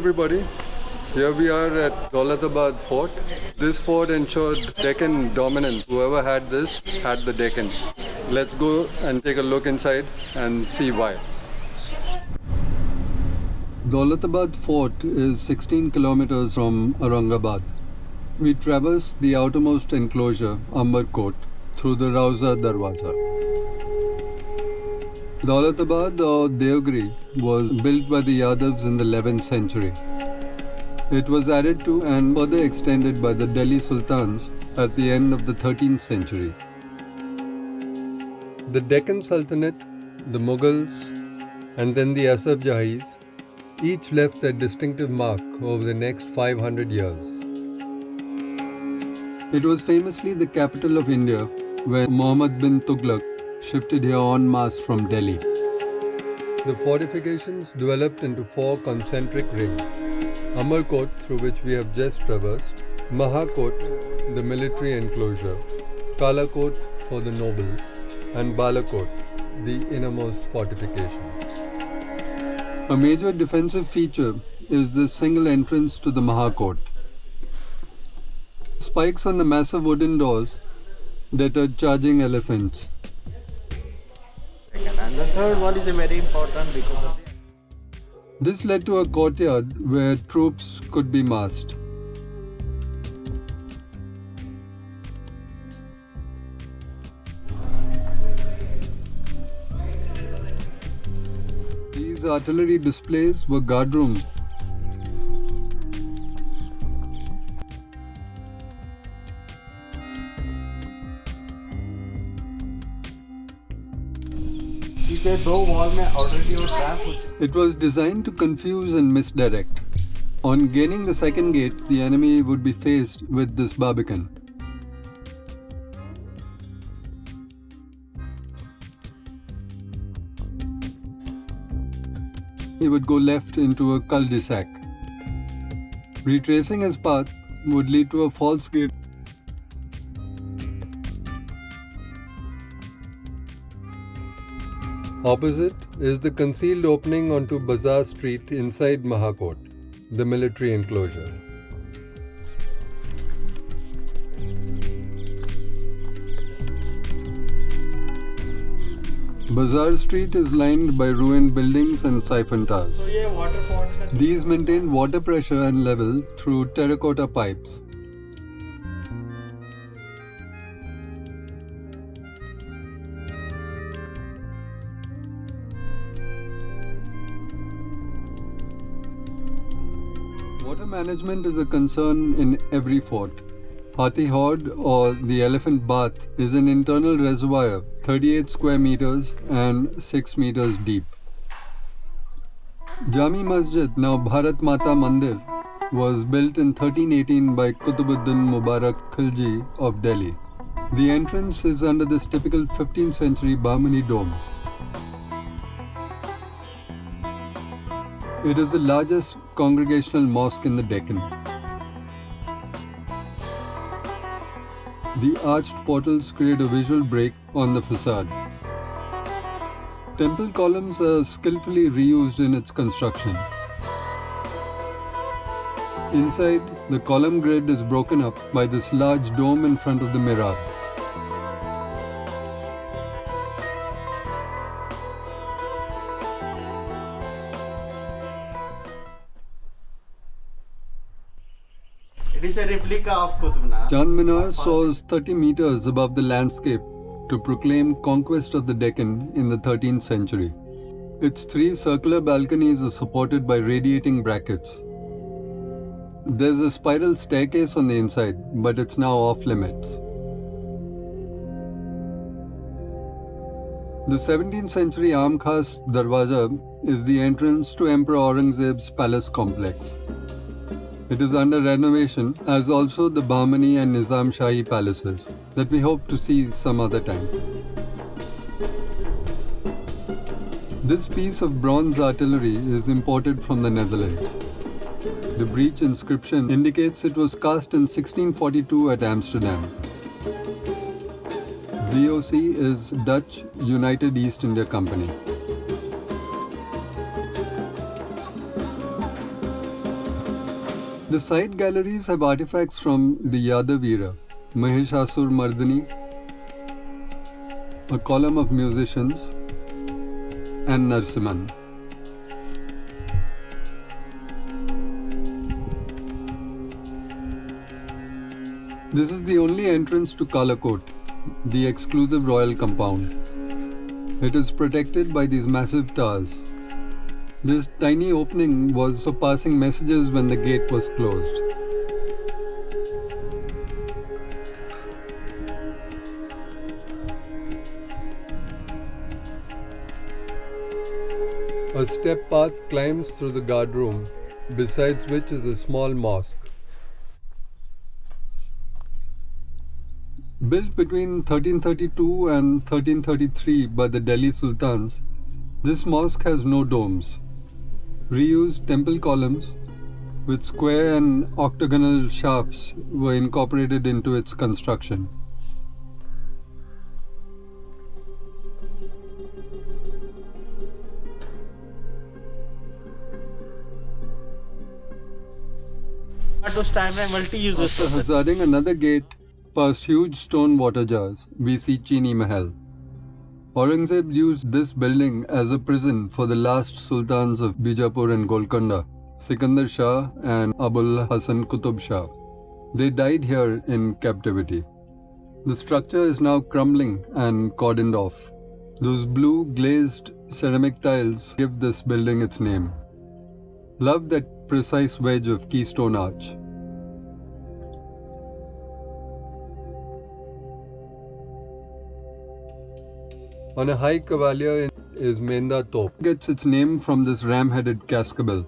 everybody. Here we are at Daulatabad Fort. This fort ensured Deccan dominance. Whoever had this had the Deccan. Let's go and take a look inside and see why. Daulatabad Fort is 16 kilometers from Aurangabad. We traverse the outermost enclosure, Ambarkot, through the Rauza Darwaza. Daulatabad or Devgiri was built by the Yadavs in the 11th century. It was added to and further extended by the Delhi Sultans at the end of the 13th century. The Deccan Sultanate, the Mughals, and then the Asaf Jahis each left their distinctive mark over the next 500 years. It was famously the capital of India where Muhammad bin Tughlaq shifted here en masse from Delhi. The fortifications developed into four concentric rings. Ambarkot, through which we have just traversed, Mahakot, the military enclosure, Kalakot for the nobles, and Balakot, the innermost fortification. A major defensive feature is the single entrance to the Mahakot. Spikes on the massive wooden doors deter charging elephants. Third one is very important because This led to a courtyard where troops could be massed. These artillery displays were guard It was designed to confuse and misdirect. On gaining the second gate, the enemy would be faced with this barbican. He would go left into a cul-de-sac. Retracing his path would lead to a false gate Opposite is the concealed opening onto Bazaar Street inside Mahakot, the military enclosure. Bazaar Street is lined by ruined buildings and siphon towers. These maintain water pressure and level through terracotta pipes Water management is a concern in every fort. Hathi Haud or the Elephant Bath is an internal reservoir 38 square meters and 6 meters deep. Jami Masjid, now Bharat Mata Mandir, was built in 1318 by Qutbuddin Mubarak Khilji of Delhi. The entrance is under this typical 15th century Bahmani dome. It is the largest congregational mosque in the Deccan. The arched portals create a visual break on the facade. Temple columns are skillfully reused in its construction. Inside, the column grid is broken up by this large dome in front of the mihrab. Is a of Qutub Chand Minar soars 30 meters above the landscape to proclaim conquest of the Deccan in the 13th century. Its three circular balconies are supported by radiating brackets. There's a spiral staircase on the inside, but it's now off limits. The 17th century Amkhas Darwaza is the entrance to Emperor Aurangzeb's palace complex. It is under renovation, as also the Bahmani and Nizam Shahi palaces, that we hope to see some other time. This piece of bronze artillery is imported from the Netherlands. The breech inscription indicates it was cast in 1642 at Amsterdam. VOC is Dutch United East India Company. The side galleries have artifacts from the Yadav era, Mahishasur Mardani, a column of musicians, and Narsimha. This is the only entrance to Kalakot, the exclusive royal compound. It is protected by these massive towers. This tiny opening was for passing messages when the gate was closed. A step path climbs through the guard room, besides which is a small mosque. Built between 1332 and 1333 by the Delhi Sultans, this mosque has no domes. Reused temple columns with square and octagonal shafts were incorporated into its construction. At those time में multi uses After hazarding another gate past huge stone water jars, we see Chini Mahal. Aurangzeb used this building as a prison for the last sultans of Bijapur and Golconda, Sikandar Shah and Abul Hasan Qutub Shah. They died here in captivity. The structure is now crumbling and cordoned off. Those blue glazed ceramic tiles give this building its name. Love that precise wedge of keystone arch. On a high cavalier is Menda Top. Gets its name from this ram-headed cascabel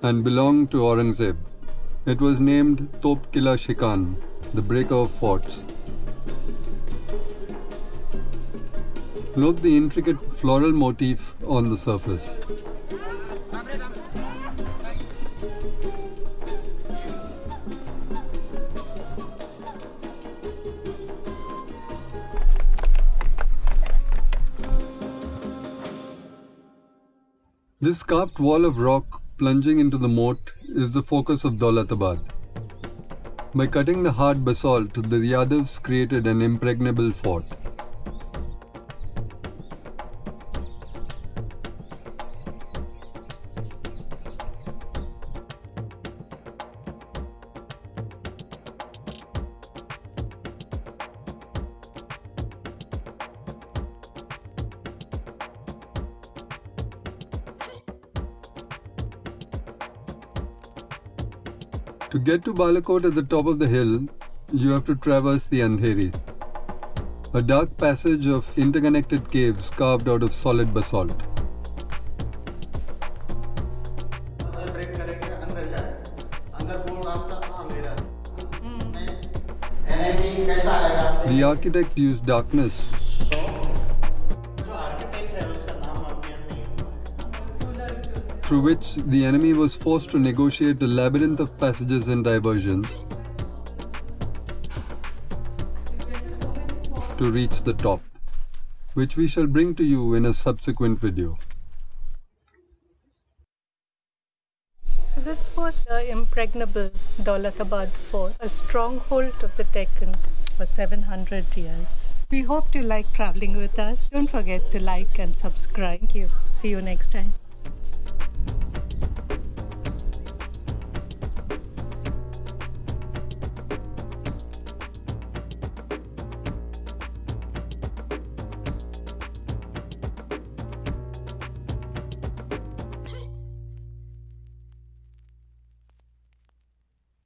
and belonged to Aurangzeb. It was named Top Kila Shikan, the breaker of forts. Note the intricate floral motif on the surface. This carved wall of rock plunging into the moat is the focus of Daulatabad. By cutting the hard basalt, the Yadavs created an impregnable fort. To get to Balakot at the top of the hill, you have to traverse the Andheri, a dark passage of interconnected caves carved out of solid basalt. Hmm. The architect used darkness through which the enemy was forced to negotiate a labyrinth of passages and diversions to reach the top, which we shall bring to you in a subsequent video. So this was the impregnable Daulatabad fort, a stronghold of the Deccan for 700 years. We hope you like traveling with us. Don't forget to like and subscribe. Thank you. See you next time.